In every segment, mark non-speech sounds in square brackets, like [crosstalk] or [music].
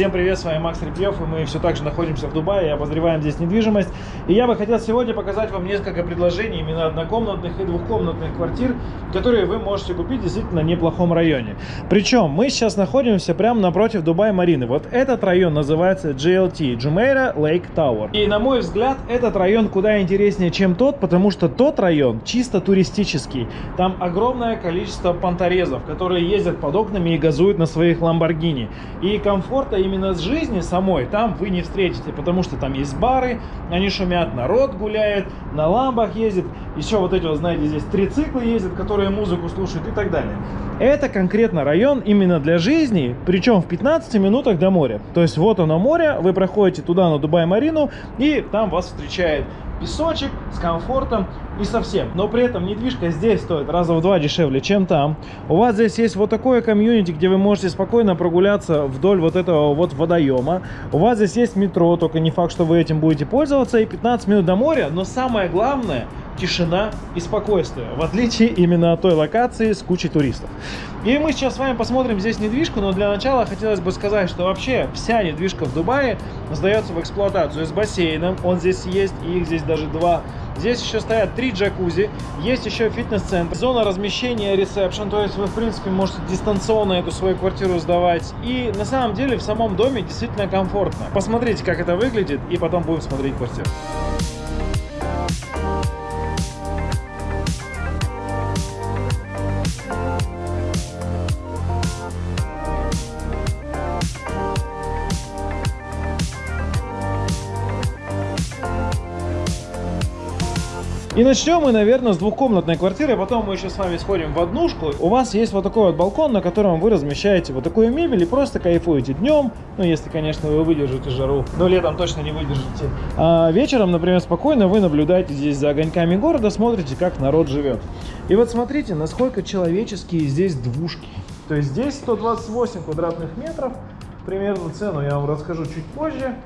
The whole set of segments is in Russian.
Всем привет, с вами Макс Репьев, и мы все так же находимся в Дубае и обозреваем здесь недвижимость. И я бы хотел сегодня показать вам несколько предложений именно однокомнатных и двухкомнатных квартир, которые вы можете купить действительно в неплохом районе. Причем мы сейчас находимся прямо напротив Дубай-Марины. Вот этот район называется GLT, Jumeirah Lake Tower. И на мой взгляд, этот район куда интереснее, чем тот, потому что тот район чисто туристический. Там огромное количество понторезов, которые ездят под окнами и газуют на своих Lamborghini. И комфорта именно с жизни самой там вы не встретите, потому что там есть бары, они шумят, народ гуляет, на ламбах ездит, еще вот эти вот, знаете, здесь три цикла ездят, которые музыку слушают и так далее. Это конкретно район именно для жизни, причем в 15 минутах до моря. То есть вот оно море, вы проходите туда на Дубай-Марину, и там вас встречает песочек с комфортом и совсем. Но при этом недвижка здесь стоит раза в два дешевле, чем там. У вас здесь есть вот такое комьюнити, где вы можете спокойно прогуляться вдоль вот этого вот водоема. У вас здесь есть метро, только не факт, что вы этим будете пользоваться. И 15 минут до моря. Но самое главное, тишина и спокойствие, в отличие именно от той локации с кучей туристов. И мы сейчас с вами посмотрим здесь недвижку, но для начала хотелось бы сказать, что вообще вся недвижка в Дубае сдается в эксплуатацию с бассейном, он здесь есть, и их здесь даже два. Здесь еще стоят три джакузи, есть еще фитнес-центр, зона размещения, ресепшн, то есть вы, в принципе, можете дистанционно эту свою квартиру сдавать. И на самом деле в самом доме действительно комфортно. Посмотрите, как это выглядит, и потом будем смотреть квартиру. И начнем мы, наверное, с двухкомнатной квартиры, потом мы еще с вами сходим в однушку. У вас есть вот такой вот балкон, на котором вы размещаете вот такую мебель и просто кайфуете днем, ну, если, конечно, вы выдержите жару, но летом точно не выдержите. А вечером, например, спокойно вы наблюдаете здесь за огоньками города, смотрите, как народ живет. И вот смотрите, насколько человеческие здесь двушки. То есть здесь 128 квадратных метров, примерно цену я вам расскажу чуть позже.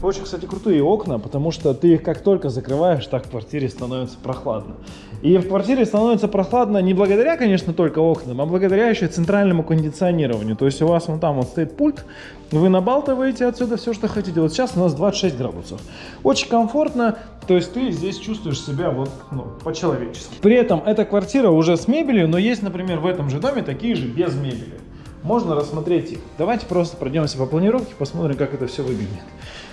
Очень, кстати, крутые окна, потому что ты их как только закрываешь, так в квартире становится прохладно. И в квартире становится прохладно не благодаря, конечно, только окнам, а благодаря еще центральному кондиционированию. То есть у вас вон там вот стоит пульт, вы набалтываете отсюда все, что хотите. Вот сейчас у нас 26 градусов. Очень комфортно, то есть ты здесь чувствуешь себя вот ну, по-человечески. При этом эта квартира уже с мебелью, но есть, например, в этом же доме такие же без мебели. Можно рассмотреть их. Давайте просто пройдемся по планировке, посмотрим, как это все выглядит.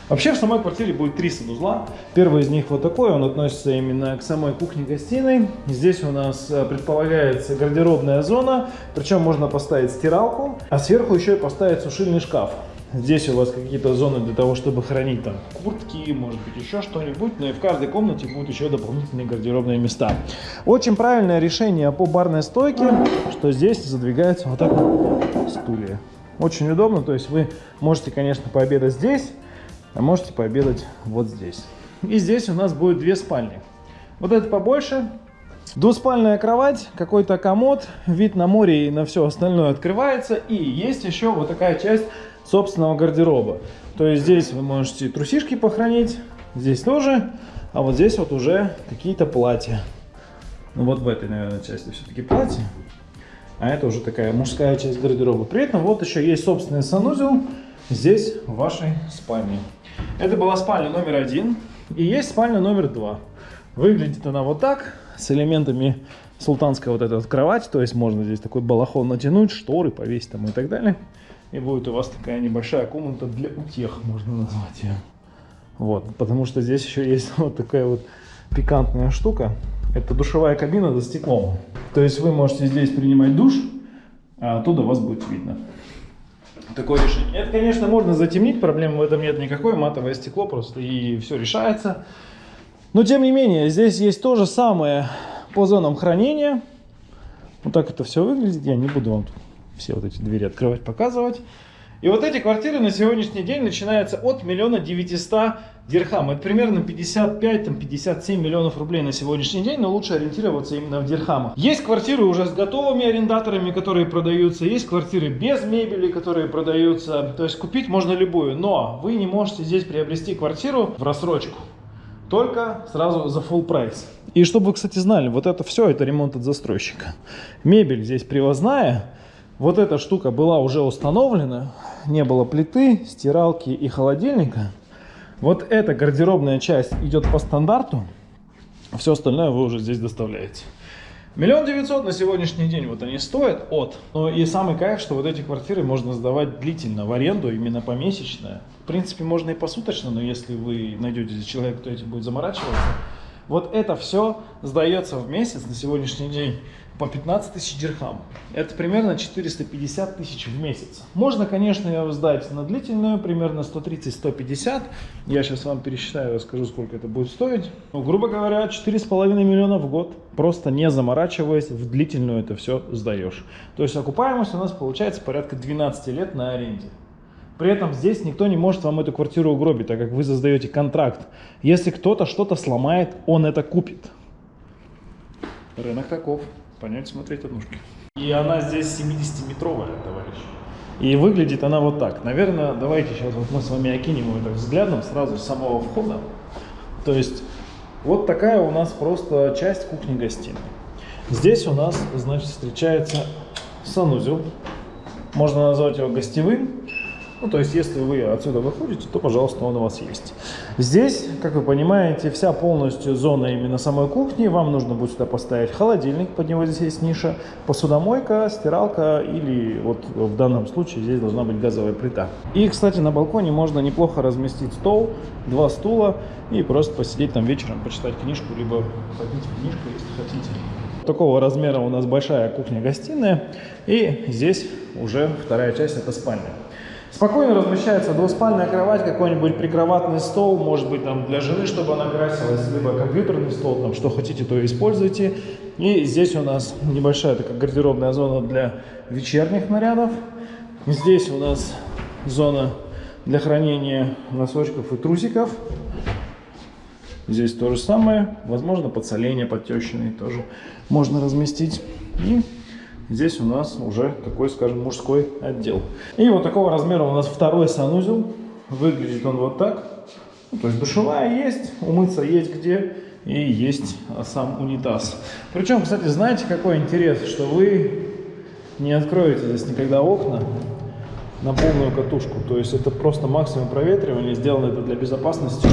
Вообще в самой квартире будет три санузла. Первый из них вот такой, он относится именно к самой кухне-гостиной. Здесь у нас э, предполагается гардеробная зона, причем можно поставить стиралку, а сверху еще и поставить сушильный шкаф. Здесь у вас какие-то зоны для того, чтобы хранить там куртки, может быть еще что-нибудь, но и в каждой комнате будут еще дополнительные гардеробные места. Очень правильное решение по барной стойке, что здесь задвигается вот так вот стулья. Очень удобно, то есть вы можете, конечно, пообедать здесь, а можете пообедать вот здесь. И здесь у нас будет две спальни. Вот это побольше. Двуспальная кровать, какой-то комод, вид на море и на все остальное открывается. И есть еще вот такая часть собственного гардероба. То есть здесь вы можете трусишки похоронить, здесь тоже, а вот здесь вот уже какие-то платья. Ну вот в этой, наверное, части все-таки платья. А это уже такая мужская часть гардероба. При этом вот еще есть собственный санузел здесь, в вашей спальне. Это была спальня номер один. И есть спальня номер два. Выглядит она вот так, с элементами султанской вот этой вот кровати. То есть можно здесь такой балахон натянуть, шторы повесить там и так далее. И будет у вас такая небольшая комната для утех, можно назвать ее. Вот, потому что здесь еще есть [laughs] вот такая вот пикантная штука. Это душевая кабина за стеклом. То есть вы можете здесь принимать душ, а оттуда вас будет видно такое решение. Это, конечно, можно затемнить, проблемы в этом нет никакой, матовое стекло просто и все решается. Но, тем не менее, здесь есть то же самое по зонам хранения. Вот так это все выглядит. Я не буду вам все вот эти двери открывать, показывать. И вот эти квартиры на сегодняшний день начинаются от миллиона девятиста дирхам. Это примерно 55-57 миллионов рублей на сегодняшний день, но лучше ориентироваться именно в дирхамах. Есть квартиры уже с готовыми арендаторами, которые продаются, есть квартиры без мебели, которые продаются. То есть купить можно любую, но вы не можете здесь приобрести квартиру в рассрочку. Только сразу за full прайс. И чтобы вы, кстати, знали, вот это все, это ремонт от застройщика. Мебель здесь привозная. Вот эта штука была уже установлена. не было плиты, стиралки и холодильника, вот эта гардеробная часть идет по стандарту, все остальное вы уже здесь доставляете. Миллион девятьсот на сегодняшний день вот они стоят от. Но и самый кайф, что вот эти квартиры можно сдавать длительно в аренду, именно помесячно. В принципе, можно и посуточно, но если вы найдете человека, кто этим будет заморачиваться. Вот это все сдается в месяц на сегодняшний день по 15 тысяч дирхам. Это примерно 450 тысяч в месяц. Можно, конечно, ее сдать на длительную, примерно 130-150. Я сейчас вам пересчитаю, расскажу, сколько это будет стоить. Ну, грубо говоря, 4,5 миллиона в год. Просто не заморачиваясь, в длительную это все сдаешь. То есть окупаемость у нас получается порядка 12 лет на аренде. При этом здесь никто не может вам эту квартиру угробить, так как вы создаете контракт. Если кто-то что-то сломает, он это купит. Рынок таков понять, смотреть однушки. И она здесь 70-метровая, товарищ. И выглядит она вот так. Наверное, давайте сейчас вот мы с вами окинем это взглядом сразу с самого входа. То есть вот такая у нас просто часть кухни-гостиной. Здесь у нас, значит, встречается санузел. Можно назвать его гостевым. Ну, то есть, если вы отсюда выходите, то, пожалуйста, он у вас есть. Здесь, как вы понимаете, вся полностью зона именно самой кухни. Вам нужно будет сюда поставить холодильник, под него здесь есть ниша, посудомойка, стиралка или вот в данном случае здесь должна быть газовая плита. И, кстати, на балконе можно неплохо разместить стол, два стула и просто посидеть там вечером, почитать книжку, либо попить книжку, если хотите. Такого размера у нас большая кухня-гостиная. И здесь уже вторая часть, это спальня. Спокойно размещается двуспальная кровать, какой-нибудь прикроватный стол, может быть там для жены, чтобы она красилась, либо компьютерный стол, там что хотите, то используйте. И здесь у нас небольшая такая гардеробная зона для вечерних нарядов. Здесь у нас зона для хранения носочков и трусиков. Здесь то же самое, возможно подсоление подтещенные тоже можно разместить. И Здесь у нас уже такой, скажем, мужской отдел. И вот такого размера у нас второй санузел. Выглядит он вот так. Ну, то есть душевая есть, умыться есть где и есть сам унитаз. Причем, кстати, знаете, какой интерес, что вы не откроете здесь никогда окна на полную катушку. То есть это просто максимум проветривания. Сделано это для безопасности,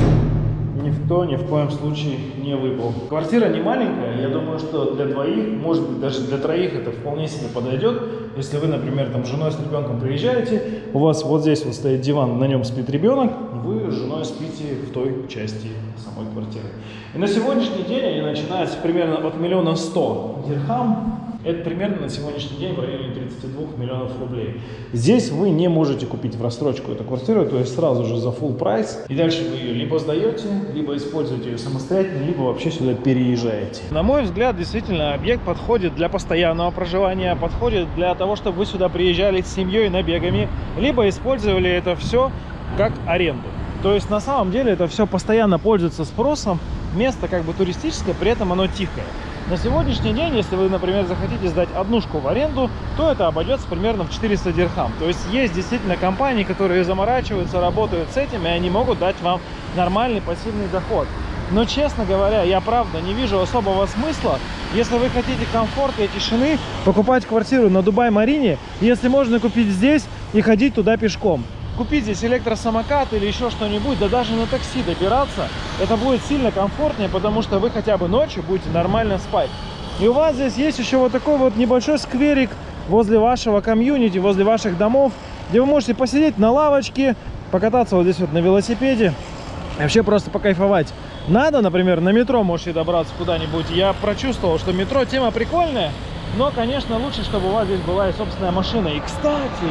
никто ни в коем случае не выпал. Квартира не маленькая, я думаю, что для двоих, может быть даже для троих это вполне себе подойдет. Если вы, например, там с женой с ребенком приезжаете, у вас вот здесь вот стоит диван, на нем спит ребенок, вы с женой спите в той части самой квартиры. И на сегодняшний день они начинаются примерно от миллиона сто дирхам это примерно на сегодняшний день в районе 32 миллионов рублей. Здесь вы не можете купить в рассрочку эту квартиру, то есть сразу же за full прайс. И дальше вы ее либо сдаете, либо используете ее самостоятельно, либо вообще сюда переезжаете. На мой взгляд, действительно, объект подходит для постоянного проживания, подходит для того, чтобы вы сюда приезжали с семьей набегами, либо использовали это все как аренду. То есть на самом деле это все постоянно пользуется спросом, место как бы туристическое, при этом оно тихое. На сегодняшний день, если вы, например, захотите сдать однушку в аренду, то это обойдется примерно в 400 дирхам. То есть есть действительно компании, которые заморачиваются, работают с этим, и они могут дать вам нормальный пассивный доход. Но, честно говоря, я правда не вижу особого смысла, если вы хотите комфорта и тишины, покупать квартиру на Дубай-Марине, если можно купить здесь и ходить туда пешком купить здесь электросамокат или еще что-нибудь, да даже на такси добираться, это будет сильно комфортнее, потому что вы хотя бы ночью будете нормально спать. И у вас здесь есть еще вот такой вот небольшой скверик возле вашего комьюнити, возле ваших домов, где вы можете посидеть на лавочке, покататься вот здесь вот на велосипеде, вообще просто покайфовать. Надо, например, на метро можете добраться куда-нибудь. Я прочувствовал, что метро тема прикольная, но, конечно, лучше, чтобы у вас здесь была и собственная машина. И, кстати,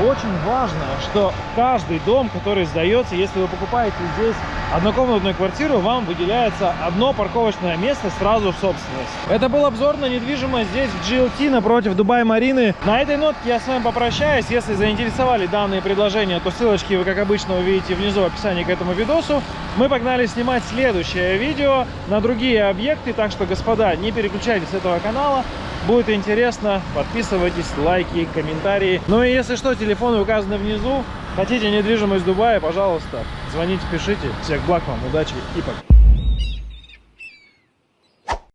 очень важно, что каждый дом, который сдается, если вы покупаете здесь однокомнатную квартиру, вам выделяется одно парковочное место сразу в собственность. Это был обзор на недвижимость здесь в GLT напротив Дубай-Марины. На этой нотке я с вами попрощаюсь. Если заинтересовали данные предложения, то ссылочки вы, как обычно, увидите внизу в описании к этому видосу. Мы погнали снимать следующее видео на другие объекты, так что, господа, не переключайтесь с этого канала. Будет интересно, подписывайтесь, лайки, комментарии. Ну и если что, телефоны указаны внизу. Хотите недвижимость в Дубае, пожалуйста, звоните, пишите. Всех благ вам, удачи и пока.